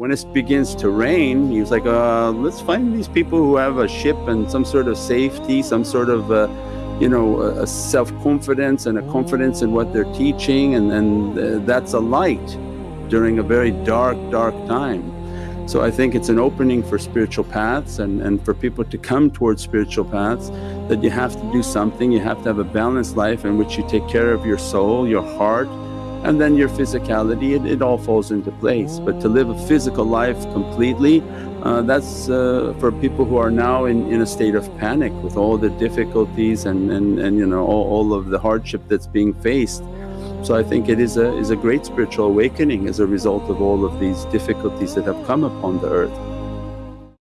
When it begins to rain, he was like, uh, let's find these people who have a ship and some sort of safety, some sort of uh, you know, a self-confidence and a confidence in what they're teaching and, and uh, that's a light during a very dark, dark time. So I think it's an opening for spiritual paths and, and for people to come towards spiritual paths that you have to do something, you have to have a balanced life in which you take care of your soul, your heart and then your physicality it, it all falls into place. But to live a physical life completely uh, that's uh, for people who are now in, in a state of panic with all the difficulties and, and, and you know all, all of the hardship that's being faced. So I think it is a, is a great spiritual awakening as a result of all of these difficulties that have come upon the earth.